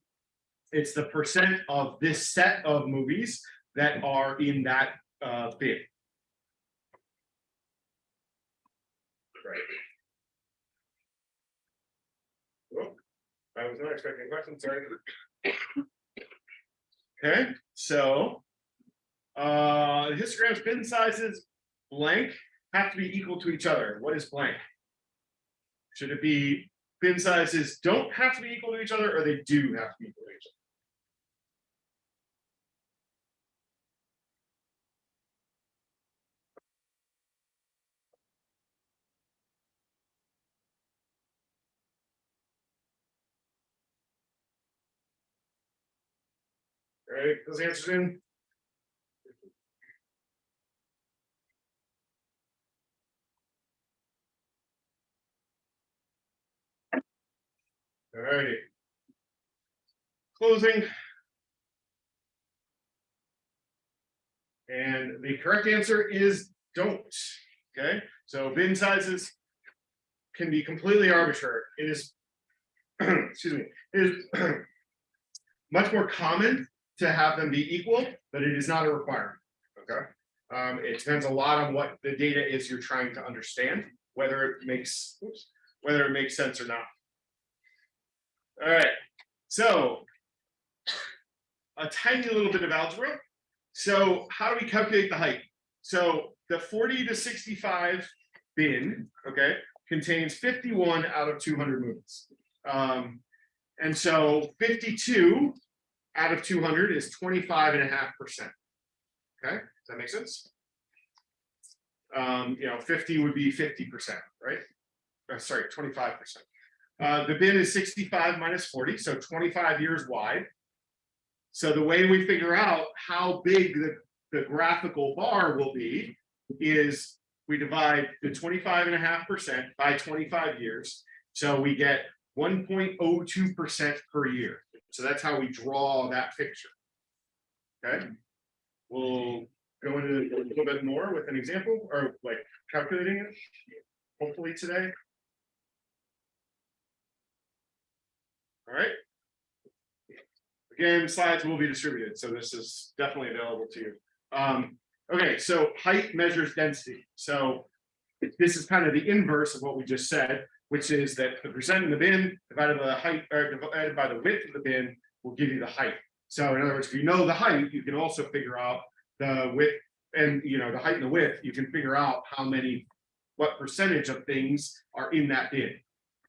it's the percent of this set of movies that are in that, uh, bin. Oh, I was not expecting a question, sorry. Okay, so. Uh, histogram's bin sizes blank have to be equal to each other. What is blank? Should it be bin sizes don't have to be equal to each other or they do have to be equal right, those answers in. All righty. Closing. And the correct answer is don't, okay? So bin sizes can be completely arbitrary. It is, [clears throat] excuse me, it is [clears throat] much more common to have them be equal, but it is not a requirement, okay? Um, it depends a lot on what the data is you're trying to understand, whether it makes, oops, whether it makes sense or not. All right, so a tiny little bit of algebra. So how do we calculate the height? So the 40 to 65 bin, okay, contains 51 out of 200 movies. Um, and so 52 out of 200 is 25 and a half percent. Okay, does that make sense? Um, you know, 50 would be 50 percent, right? Or sorry, 25 percent. Uh, the bin is sixty-five minus forty, so twenty-five years wide. So the way we figure out how big the, the graphical bar will be is we divide the 25 and a half percent by twenty-five years. So we get one point oh two percent per year. So that's how we draw that picture. Okay? We'll go into a little bit more with an example or like calculating it, hopefully today. All right. Again, slides will be distributed, so this is definitely available to you. Um, okay, so height measures density. So this is kind of the inverse of what we just said, which is that the percent in the bin divided by the height or uh, divided by the width of the bin will give you the height. So in other words, if you know the height, you can also figure out the width and you know the height and the width, you can figure out how many, what percentage of things are in that bin.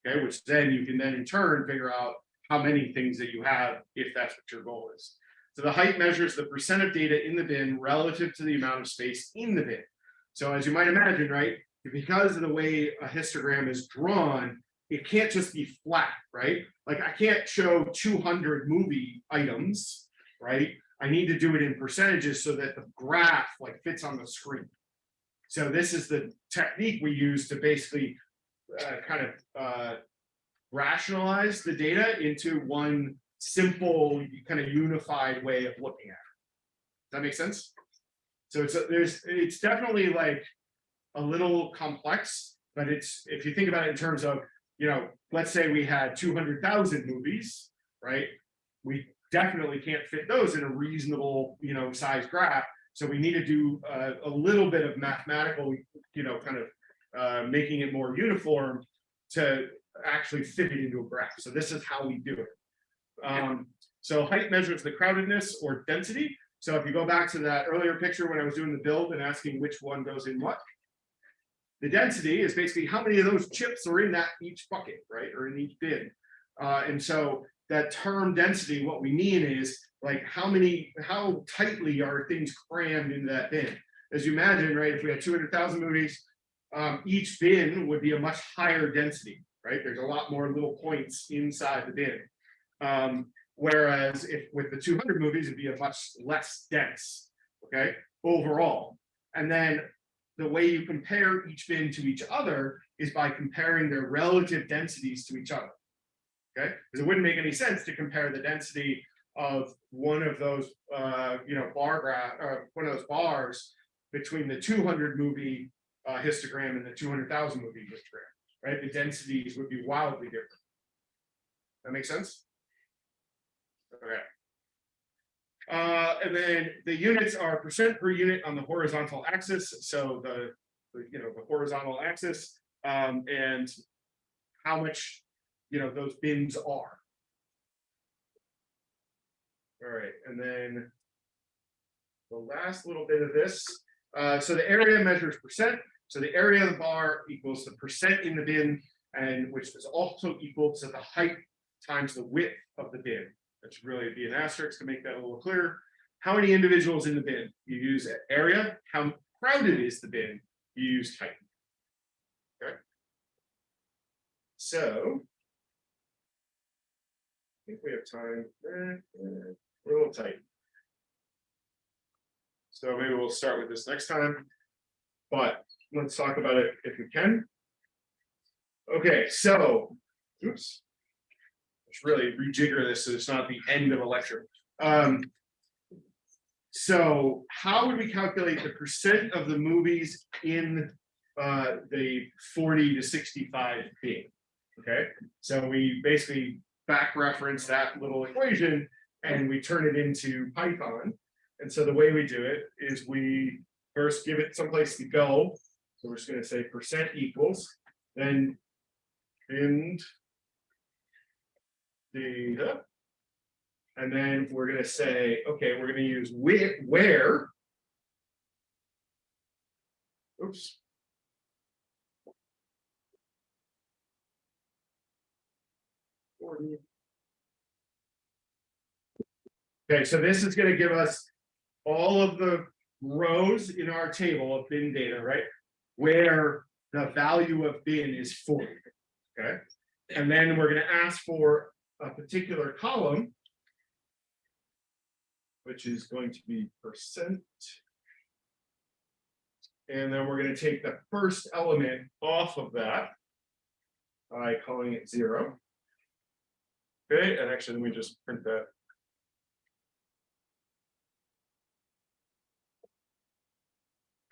Okay, which then you can then in turn figure out how many things that you have if that's what your goal is. So the height measures the percent of data in the bin relative to the amount of space in the bin. So as you might imagine, right, because of the way a histogram is drawn, it can't just be flat, right? Like I can't show 200 movie items, right? I need to do it in percentages so that the graph like fits on the screen. So this is the technique we use to basically uh, kind of uh, rationalize the data into one simple, kind of unified way of looking at it. Does that make sense? So it's, a- there's, it's definitely like a little complex, but it's, if you think about it in terms of, you know, let's say we had two hundred thousand movies, right? We definitely can't fit those in a reasonable, you know, size graph. So we need to do a little bit of mathematical, you know, kind of uh, making it more uniform to actually fit it into a graph. So this is how we do it. Um, so height measures the crowdedness or density. So if you go back to that earlier picture when I was doing the build and asking which one goes in what. The density is basically how many of those chips are in that each bucket, right? Or in each bin. Uh, and so that term density, what we mean is like how many, how tightly are things crammed into that bin? As you imagine, right, if we had 200,000 movies, um, each bin would be a much higher density, right? There's a lot more little points inside the bin. Um, whereas if with the 200 movies, it'd be a much less dense, okay, overall. And then the way you compare each bin to each other is by comparing their relative densities to each other. Okay, because it wouldn't make any sense to compare the density of one of those, uh, you know, bar graph, or one of those bars between the 200 movie uh, histogram and the 200,000 movie histogram, right? The densities would be wildly different. That makes sense? Okay. Uh, and then the units are percent per unit on the horizontal axis. So the, the, you know, the horizontal axis, um, and how much, you know, those bins are. All right, and then the last little bit of this, uh, so the area measures percent. So the area of the bar equals the percent in the bin, and which is also equal to the height times the width of the bin. That should really be an asterisk to make that a little clearer. How many individuals in the bin? You use area. How crowded is the bin? You use height. Okay. So. I think we have time. We're a little tight. So maybe we'll start with this next time. But let's talk about it if we can. Okay, so, oops. Let's really rejigger this so it's not the end of a lecture. Um. So how would we calculate the percent of the movies in uh the forty to sixty-five bin? Okay, so we basically back reference that little equation and we turn it into Python. And so the way we do it is we first give it someplace to go. So we're just gonna say percent equals, then end data. And then we're gonna say, okay, we're gonna use where, where. Oops. Okay, so this is gonna give us all of the rows in our table of bin data, right? Where the value of bin is forty, okay? And then we're gonna ask for a particular column. Which is going to be percent. And then we're gonna take the first element off of that. By calling it zero. Okay, and actually, let me just print that.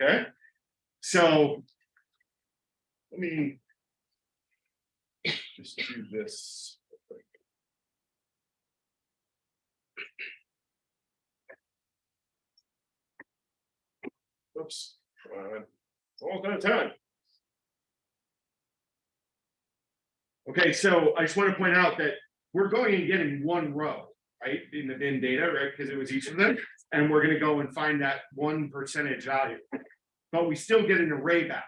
Okay, so. Let me. Just do this. Oops, come on, all done time. Okay, so I just want to point out that we're going and getting one row, right, in the bin data, right, because it was each of them. And we're gonna go and find that one percentage value. But we still get an array back.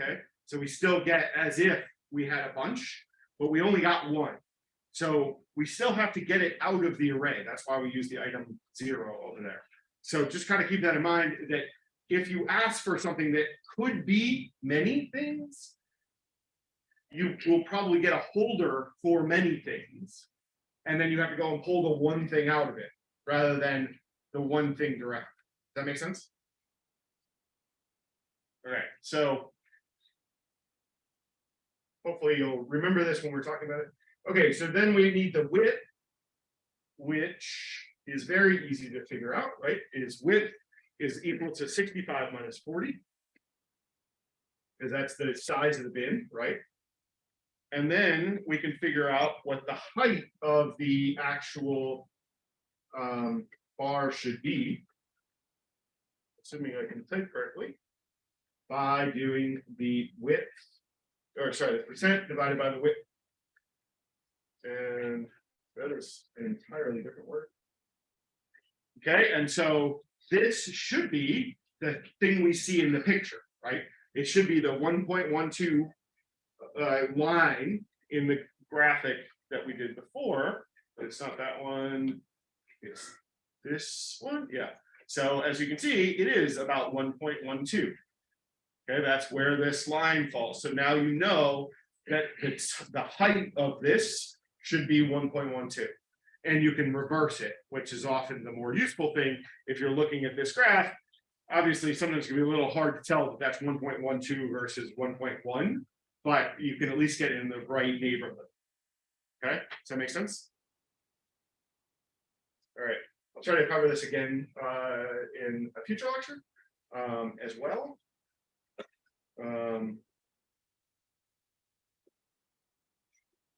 Okay, so we still get as if we had a bunch, but we only got one. So we still have to get it out of the array. That's why we use the item zero over there. So just kind of keep that in mind that if you ask for something that could be many things. You will probably get a holder for many things. And then you have to go and pull the one thing out of it, rather than the one thing direct. Does that make sense? All right, so. Hopefully you'll remember this when we're talking about it. Okay, so then we need the width. Which is very easy to figure out, right? Is width is equal to sixty-five minus forty. Because that's the size of the bin, right? And then we can figure out what the height of the actual. Um, bar should be. Assuming I can type correctly. By doing the width. Or sorry, the percent divided by the width. And that is an entirely different word. Okay, and so this should be the thing we see in the picture, right? It should be the one point one two. Uh, line in the graphic that we did before, but it's not that one. It's this one, yeah. So as you can see, it is about one point one two. Okay, that's where this line falls. So now you know that it's the height of this should be one point one two. And you can reverse it, which is often the more useful thing if you're looking at this graph. Obviously, sometimes it can be a little hard to tell that that's one point one two versus one point one, but you can at least get in the right neighborhood. Okay, does that make sense? All right, I'll try to cover this again uh in a future lecture um as well. Um.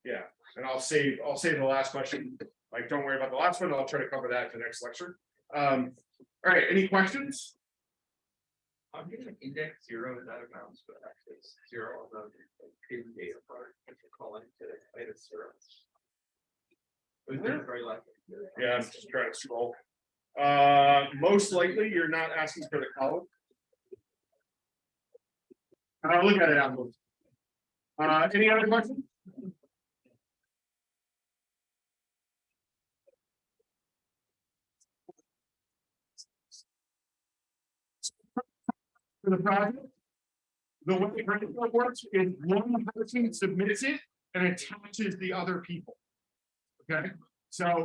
Yeah, and I'll save, I'll save the last question, like, don't worry about the last one, I'll try to cover that in the next lecture. Um, all right, any questions? I'm getting index zero in that amount, but actually it's zero on the bin data part, if you're calling to the latest zero. It was very likely. Yeah, I'm just trying to scroll. Uh, most likely, you're not asking for the column. I'll look at it out. Uh, any other questions? For the project. The way it works is one person submits it and attaches the other people. Okay, so